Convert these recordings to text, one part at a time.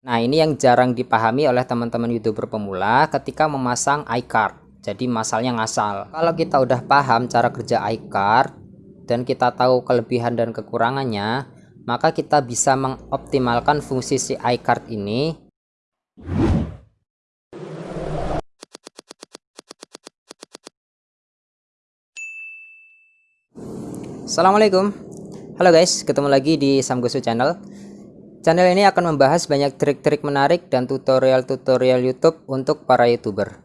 Nah ini yang jarang dipahami oleh teman-teman youtuber pemula ketika memasang iCard jadi masalahnya ngasal. Kalau kita udah paham cara kerja iCard dan kita tahu kelebihan dan kekurangannya maka kita bisa mengoptimalkan fungsi si iCard ini. Assalamualaikum. Halo guys ketemu lagi di Samgosu channel Channel ini akan membahas banyak trik-trik menarik dan tutorial-tutorial YouTube untuk para YouTuber.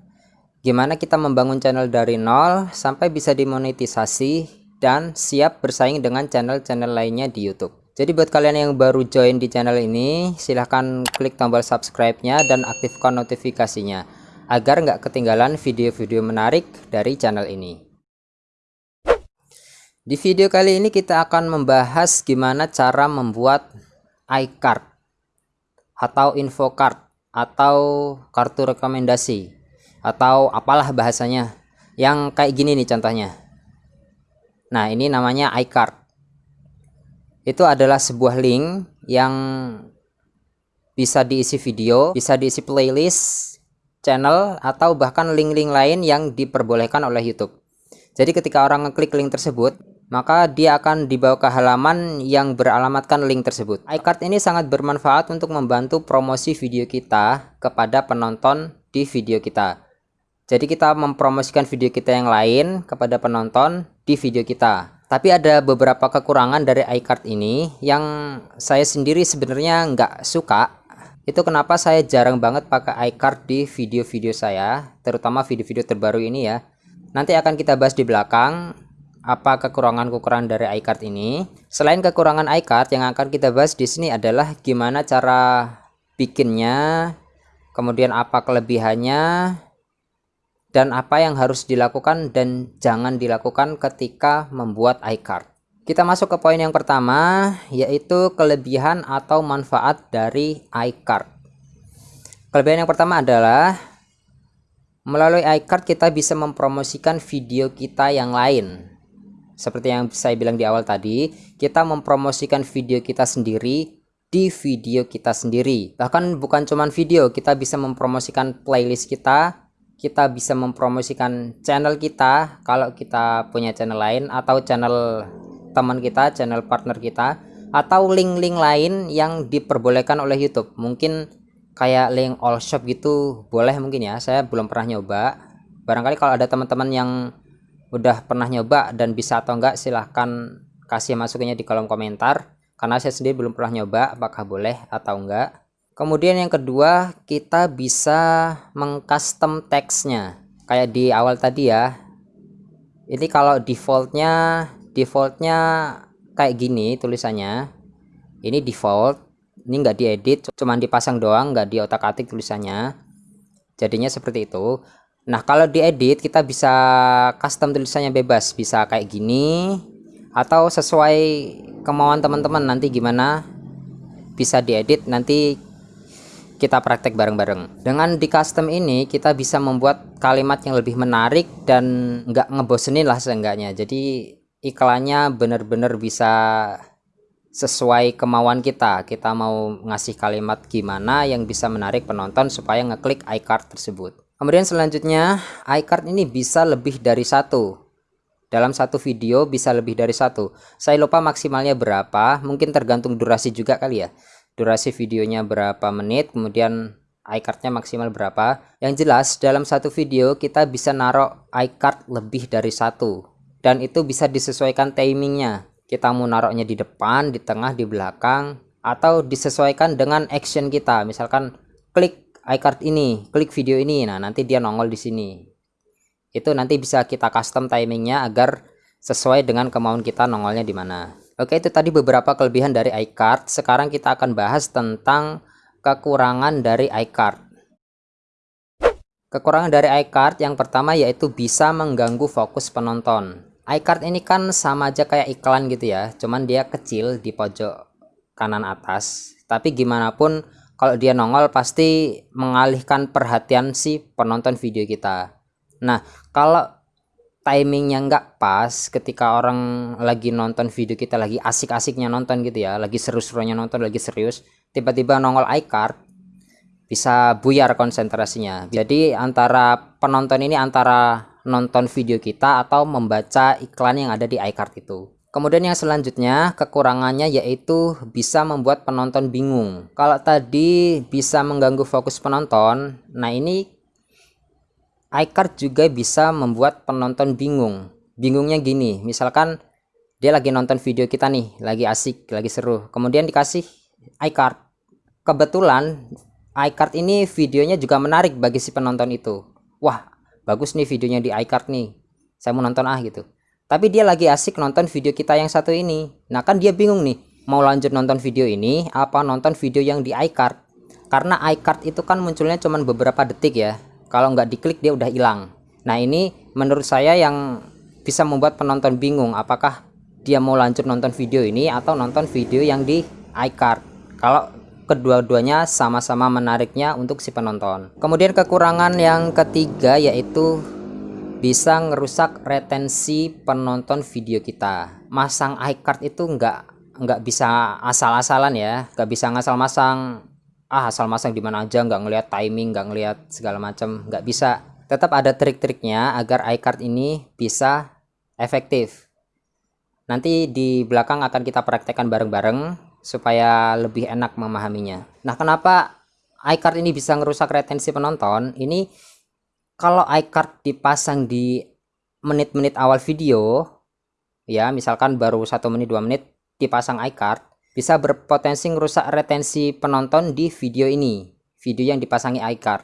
Gimana kita membangun channel dari nol sampai bisa dimonetisasi dan siap bersaing dengan channel-channel lainnya di YouTube. Jadi buat kalian yang baru join di channel ini, silahkan klik tombol subscribe-nya dan aktifkan notifikasinya agar nggak ketinggalan video-video menarik dari channel ini. Di video kali ini kita akan membahas gimana cara membuat iCard atau info card atau kartu rekomendasi atau apalah bahasanya yang kayak gini nih contohnya. Nah ini namanya iCard itu adalah sebuah link yang bisa diisi video bisa diisi playlist channel atau bahkan link-link lain yang diperbolehkan oleh YouTube. Jadi ketika orang ngeklik link tersebut maka dia akan dibawa ke halaman yang beralamatkan link tersebut. iCard ini sangat bermanfaat untuk membantu promosi video kita kepada penonton di video kita. Jadi kita mempromosikan video kita yang lain kepada penonton di video kita. Tapi ada beberapa kekurangan dari iCard ini yang saya sendiri sebenarnya nggak suka. Itu kenapa saya jarang banget pakai iCard di video-video saya, terutama video-video terbaru ini ya. Nanti akan kita bahas di belakang apa kekurangan-kekurangan dari iCard ini. Selain kekurangan iCard yang akan kita bahas di sini adalah gimana cara bikinnya, kemudian apa kelebihannya, dan apa yang harus dilakukan dan jangan dilakukan ketika membuat iCard. Kita masuk ke poin yang pertama, yaitu kelebihan atau manfaat dari iCard. Kelebihan yang pertama adalah melalui iCard kita bisa mempromosikan video kita yang lain seperti yang saya bilang di awal tadi, kita mempromosikan video kita sendiri di video kita sendiri. Bahkan bukan cuma video, kita bisa mempromosikan playlist kita, kita bisa mempromosikan channel kita kalau kita punya channel lain atau channel teman kita, channel partner kita atau link-link lain yang diperbolehkan oleh YouTube. Mungkin kayak link all shop gitu boleh mungkin ya. Saya belum pernah nyoba. Barangkali kalau ada teman-teman yang udah pernah nyoba dan bisa atau enggak silahkan kasih masukannya di kolom komentar. Karena saya sendiri belum pernah nyoba apakah boleh atau enggak. Kemudian yang kedua kita bisa mengcustom teksnya kayak di awal tadi ya. Ini kalau defaultnya defaultnya kayak gini tulisannya. Ini default ini enggak diedit cuman dipasang doang enggak di otak atik tulisannya. Jadinya seperti itu Nah kalau diedit kita bisa custom tulisannya bebas. Bisa kayak gini atau sesuai kemauan teman-teman nanti gimana bisa diedit nanti kita praktek bareng-bareng. Dengan di custom ini kita bisa membuat kalimat yang lebih menarik dan nggak ngebosenin lah seenggaknya. Jadi iklannya benar-benar bisa sesuai kemauan kita. Kita mau ngasih kalimat gimana yang bisa menarik penonton supaya ngeklik iCard tersebut Kemudian selanjutnya iCard ini bisa lebih dari satu. Dalam satu video bisa lebih dari satu. Saya lupa maksimalnya berapa, mungkin tergantung durasi juga kali ya. Durasi videonya berapa menit, kemudian iCardnya maksimal berapa. Yang jelas dalam satu video kita bisa naruh iCard lebih dari satu. Dan itu bisa disesuaikan timingnya. Kita mau naruhnya di depan, di tengah, di belakang, atau disesuaikan dengan action kita. Misalkan klik iCard ini, klik video ini. Nah, nanti dia nongol di sini. Itu nanti bisa kita custom timingnya agar sesuai dengan kemauan kita nongolnya di mana. Oke, itu tadi beberapa kelebihan dari iCard. Sekarang kita akan bahas tentang kekurangan dari iCard. Kekurangan dari iCard yang pertama yaitu bisa mengganggu fokus penonton. iCard ini kan sama aja kayak iklan gitu ya, cuman dia kecil di pojok kanan atas. Tapi gimana pun kalau dia nongol pasti mengalihkan perhatian si penonton video kita. Nah kalau timingnya nggak pas ketika orang lagi nonton video kita lagi asik-asiknya nonton gitu ya lagi seru-serunya nonton lagi serius tiba-tiba nongol iCard bisa buyar konsentrasinya. Jadi antara penonton ini antara nonton video kita atau membaca iklan yang ada di iCard itu Kemudian yang selanjutnya kekurangannya yaitu bisa membuat penonton bingung. Kalau tadi bisa mengganggu fokus penonton, nah ini iCard juga bisa membuat penonton bingung. Bingungnya gini, misalkan dia lagi nonton video kita nih, lagi asik, lagi seru. Kemudian dikasih iCard. Kebetulan iCard ini videonya juga menarik bagi si penonton itu. Wah, bagus nih videonya di iCard nih. Saya mau nonton ah gitu tapi dia lagi asik nonton video kita yang satu ini. Nah kan dia bingung nih mau lanjut nonton video ini apa nonton video yang di iCard? Karena iCard itu kan munculnya cuman beberapa detik ya. Kalau nggak diklik dia udah hilang. Nah ini menurut saya yang bisa membuat penonton bingung apakah dia mau lanjut nonton video ini atau nonton video yang di iCard. Kalau kedua-duanya sama-sama menariknya untuk si penonton. Kemudian kekurangan yang ketiga yaitu bisa ngerusak retensi penonton video kita. Masang iCard itu enggak enggak bisa asal-asalan ya enggak bisa ngasal masang ah asal masang di mana aja enggak ngelihat timing enggak ngelihat segala macam enggak bisa. Tetap ada trik-triknya agar iCard ini bisa efektif. Nanti di belakang akan kita praktekkan bareng-bareng supaya lebih enak memahaminya. Nah kenapa iCard ini bisa ngerusak retensi penonton? Ini kalau iCard dipasang di menit-menit awal video ya misalkan baru satu menit dua menit dipasang iCard bisa berpotensi merusak retensi penonton di video ini video yang dipasangi iCard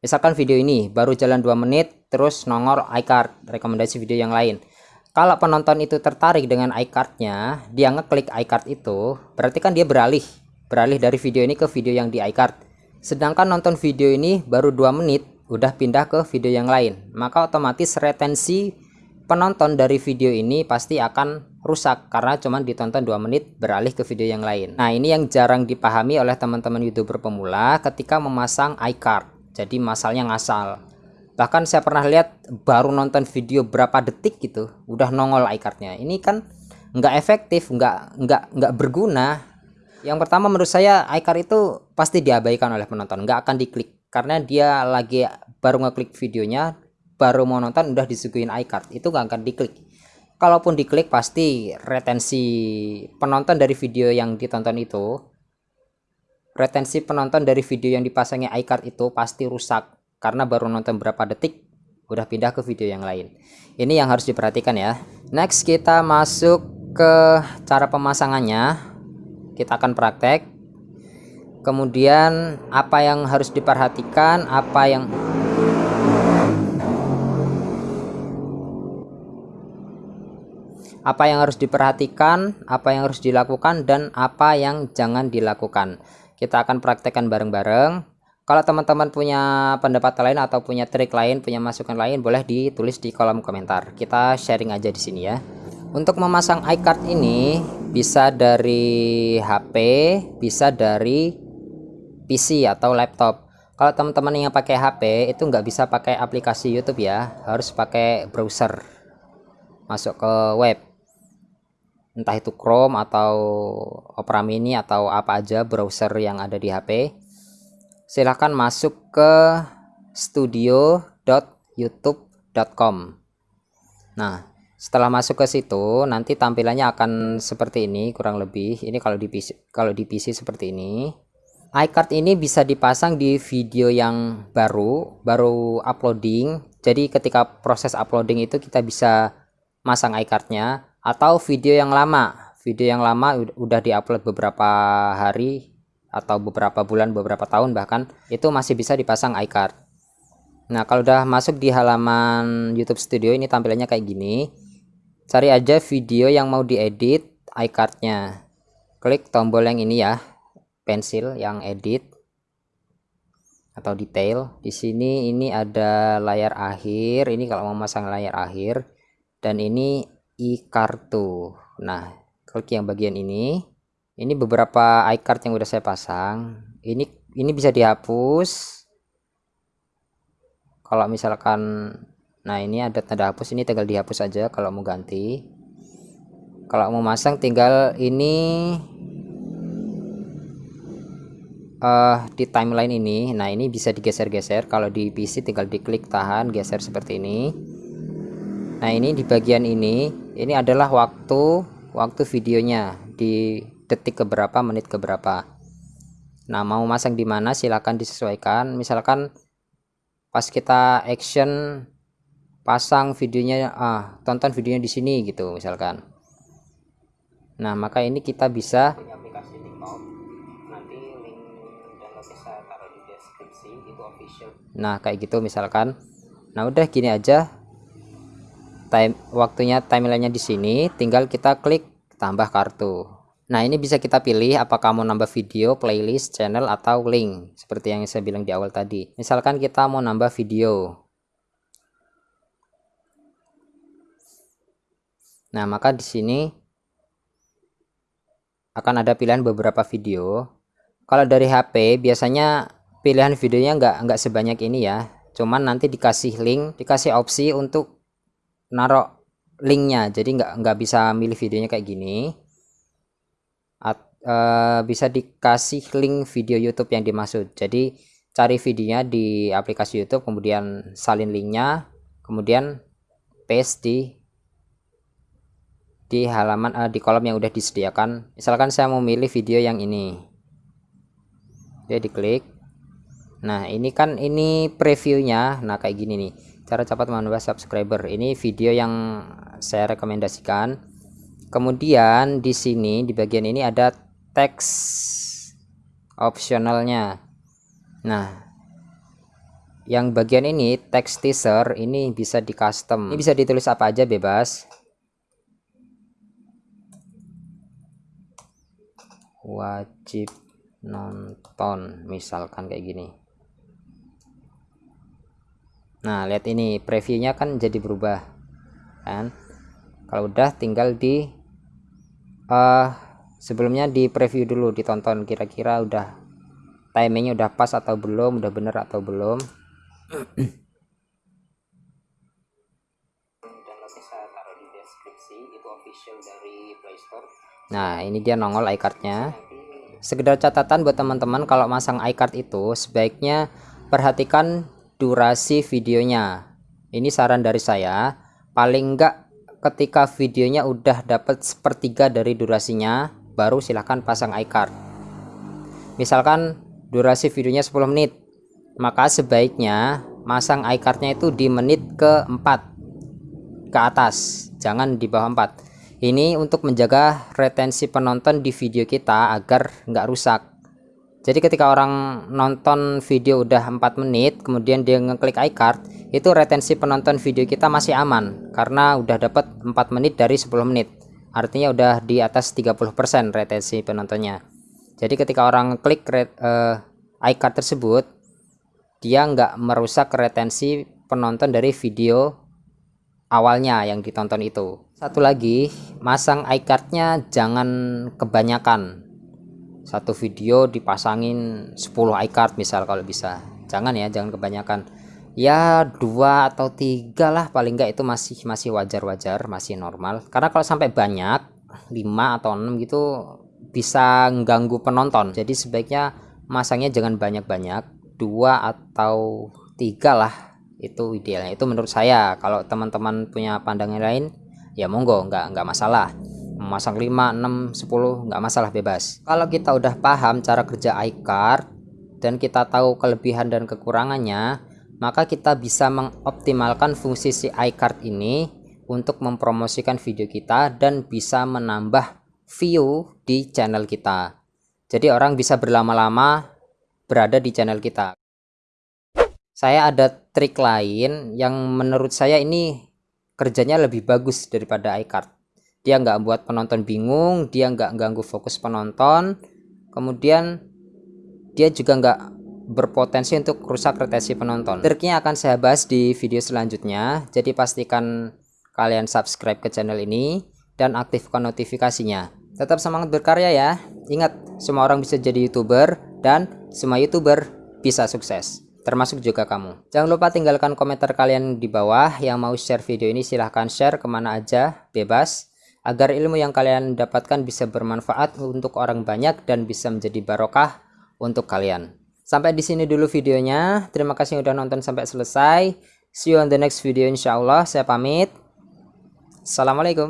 misalkan video ini baru jalan dua menit terus nongol iCard rekomendasi video yang lain. Kalau penonton itu tertarik dengan iCardnya dia ngeklik iCard itu berarti kan dia beralih beralih dari video ini ke video yang di iCard sedangkan nonton video ini baru dua menit udah pindah ke video yang lain maka otomatis retensi penonton dari video ini pasti akan rusak karena cuma ditonton 2 menit beralih ke video yang lain. Nah ini yang jarang dipahami oleh teman-teman youtuber pemula ketika memasang iCard jadi masalahnya ngasal. Bahkan saya pernah lihat baru nonton video berapa detik gitu udah nongol iCardnya. Ini kan nggak efektif nggak nggak nggak berguna. Yang pertama menurut saya iCard itu pasti diabaikan oleh penonton nggak akan diklik karena dia lagi baru ngeklik videonya baru mau nonton udah disuguhin iCard itu gak akan diklik. Kalaupun diklik pasti retensi penonton dari video yang ditonton itu retensi penonton dari video yang dipasangi iCard itu pasti rusak. Karena baru nonton berapa detik udah pindah ke video yang lain. Ini yang harus diperhatikan ya. Next kita masuk ke cara pemasangannya. Kita akan praktek. Kemudian apa yang harus diperhatikan apa yang apa yang harus diperhatikan apa yang harus dilakukan dan apa yang jangan dilakukan. Kita akan praktekkan bareng-bareng. Kalau teman-teman punya pendapat lain atau punya trik lain punya masukan lain boleh ditulis di kolom komentar. Kita sharing aja di sini ya. Untuk memasang iCard ini bisa dari HP bisa dari PC atau laptop. Kalau teman-teman yang pakai HP itu nggak bisa pakai aplikasi YouTube ya. Harus pakai browser. Masuk ke web entah itu Chrome atau Opera Mini atau apa aja browser yang ada di HP silahkan masuk ke studio.youtube.com nah setelah masuk ke situ nanti tampilannya akan seperti ini kurang lebih. Ini kalau di PC kalau di PC seperti ini. iCard ini bisa dipasang di video yang baru baru uploading. Jadi ketika proses uploading itu kita bisa masang iCardnya atau video yang lama. Video yang lama udah diupload beberapa hari atau beberapa bulan beberapa tahun bahkan itu masih bisa dipasang iCard. Nah kalau udah masuk di halaman YouTube Studio ini tampilannya kayak gini. Cari aja video yang mau diedit iCardnya. Klik tombol yang ini ya pensil yang edit atau detail. Di sini ini ada layar akhir ini kalau mau masang layar akhir. Dan ini e-kartu nah klik yang bagian ini. Ini beberapa iCard yang udah saya pasang. Ini ini bisa dihapus. Kalau misalkan nah ini ada tanda hapus ini tinggal dihapus aja kalau mau ganti. Kalau mau masang tinggal ini uh, di timeline ini. Nah ini bisa digeser-geser. Kalau di PC tinggal diklik tahan geser seperti ini. Nah ini di bagian ini ini adalah waktu waktu videonya di detik keberapa menit keberapa. Nah mau masang di mana silahkan disesuaikan. Misalkan pas kita action pasang videonya ah tonton videonya di sini gitu misalkan. Nah maka ini kita bisa nah kayak gitu misalkan. Nah udah gini aja time waktunya timelinenya di sini tinggal kita klik tambah kartu. Nah ini bisa kita pilih apakah mau nambah video playlist channel atau link seperti yang saya bilang di awal tadi. Misalkan kita mau nambah video. Nah maka di sini akan ada pilihan beberapa video. Kalau dari HP biasanya pilihan videonya nggak nggak sebanyak ini ya. Cuman nanti dikasih link dikasih opsi untuk naruh linknya. Jadi nggak nggak bisa milih videonya kayak gini. At, uh, bisa dikasih link video YouTube yang dimaksud. Jadi cari videonya di aplikasi YouTube kemudian salin linknya kemudian paste di di halaman uh, di kolom yang udah disediakan. Misalkan saya mau milih video yang ini. Dia diklik. Nah ini kan ini previewnya. Nah kayak gini nih cara cepat menambah subscriber. Ini video yang saya rekomendasikan. Kemudian di sini di bagian ini ada teks opsionalnya. Nah yang bagian ini teks teaser ini bisa di custom. Ini bisa ditulis apa aja bebas. Wajib nonton misalkan kayak gini nah lihat ini previewnya kan jadi berubah kan? Kalau udah tinggal di uh, sebelumnya di preview dulu ditonton. Kira-kira udah timingnya udah pas atau belum udah bener atau belum? Nah ini dia nongol iCardnya. Sekedar catatan buat teman-teman kalau masang iCard itu sebaiknya perhatikan durasi videonya. Ini saran dari saya. Paling enggak ketika videonya udah dapat sepertiga dari durasinya baru silahkan pasang iCard. Misalkan durasi videonya 10 menit maka sebaiknya masang iCardnya itu di menit ke 4 ke atas jangan di bawah 4 ini untuk menjaga retensi penonton di video kita agar nggak rusak jadi ketika orang nonton video udah 4 menit kemudian dia ngeklik iCard itu retensi penonton video kita masih aman. Karena udah dapat 4 menit dari 10 menit. Artinya udah di atas 30% retensi penontonnya. Jadi ketika orang klik uh, iCard tersebut dia nggak merusak retensi penonton dari video awalnya yang ditonton itu. Satu lagi masang iCardnya jangan kebanyakan satu video dipasangin 10 iCard misal kalau bisa. Jangan ya jangan kebanyakan. Ya dua atau tiga lah paling enggak itu masih masih wajar-wajar masih normal. Karena kalau sampai banyak 5 atau 6 gitu bisa ganggu penonton. Jadi sebaiknya masangnya jangan banyak-banyak dua atau tiga lah itu idealnya. Itu menurut saya. Kalau teman-teman punya pandangan lain ya monggo nggak nggak masalah memasang 5 6 10 nggak masalah bebas. Kalau kita udah paham cara kerja iCard dan kita tahu kelebihan dan kekurangannya maka kita bisa mengoptimalkan fungsi si iCard ini untuk mempromosikan video kita dan bisa menambah view di channel kita. Jadi orang bisa berlama-lama berada di channel kita. Saya ada trik lain yang menurut saya ini kerjanya lebih bagus daripada iCard dia nggak buat penonton bingung dia nggak ganggu fokus penonton. Kemudian dia juga nggak berpotensi untuk rusak retensi penonton. Triknya akan saya bahas di video selanjutnya. Jadi pastikan kalian subscribe ke channel ini dan aktifkan notifikasinya. Tetap semangat berkarya ya. Ingat semua orang bisa jadi youtuber dan semua youtuber bisa sukses termasuk juga kamu. Jangan lupa tinggalkan komentar kalian di bawah. Yang mau share video ini silahkan share ke mana aja bebas agar ilmu yang kalian dapatkan bisa bermanfaat untuk orang banyak dan bisa menjadi barokah untuk kalian. Sampai di sini dulu videonya. Terima kasih udah nonton sampai selesai. See you on the next video insyaallah. Saya pamit. Assalamualaikum.